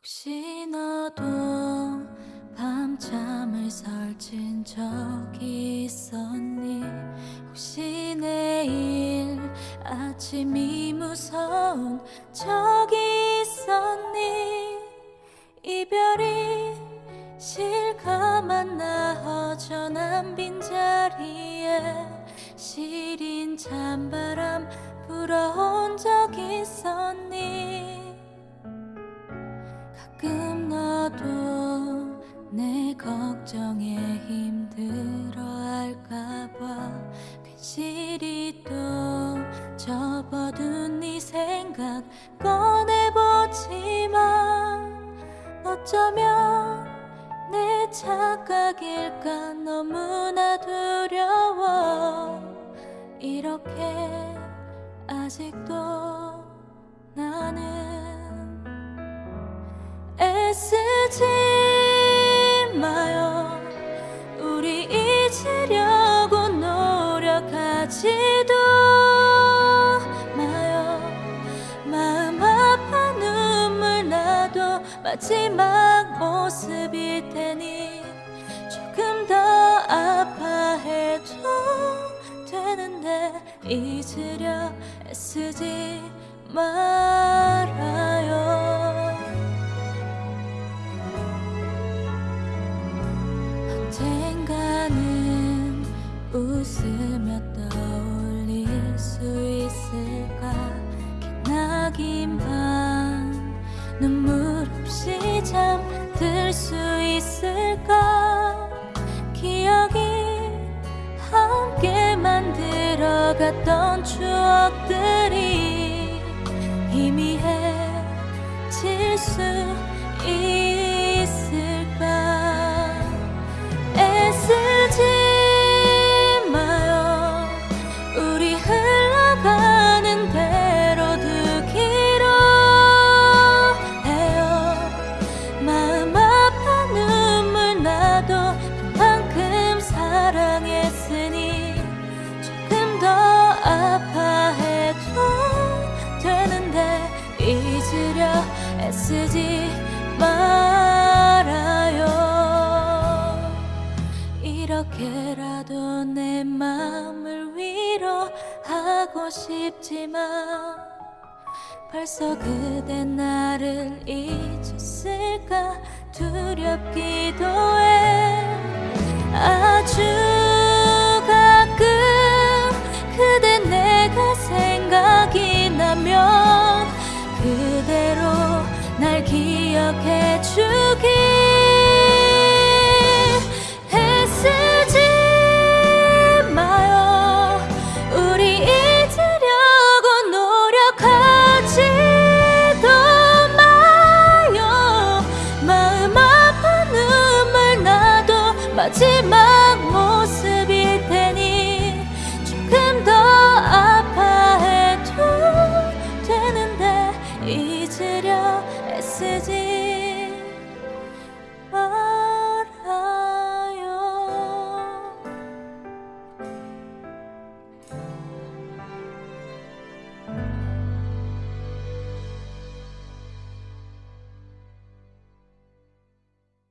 혹시 너도 밤잠을 설친 적이 있었니? 혹시 내일 아침이 무서운 적이 있었니? 이별이 실감한 나 허전한 빈자리에 시린 찬바람 불어 내 걱정에 힘들어 할까봐 괜시리 또 접어둔 네 생각 꺼내보지만 어쩌면 내 착각일까 너무나 두려워. 이렇게 아직도 나는 애쓰지 마지막 모습일 테니 조금 더 아파해도 되는데 잊으려 애쓰지 말아요. 언젠가는 웃으며 떠올릴 수 있을까? 기나긴 밤 눈물 잠들 수 있을까? 기억이 함께 만들어갔던 추억들이 희미해질 수 있을까 잊으려 애쓰지 말아요. 이렇게라도 내 마음을 위로하고 싶지만 벌써 그대 나를 잊었을까? 두렵기도 해 해 주기. 애쓰지 마요. 우리 잊으려고 노력하지도 마요. 마음 아픈 눈물 나도 마지막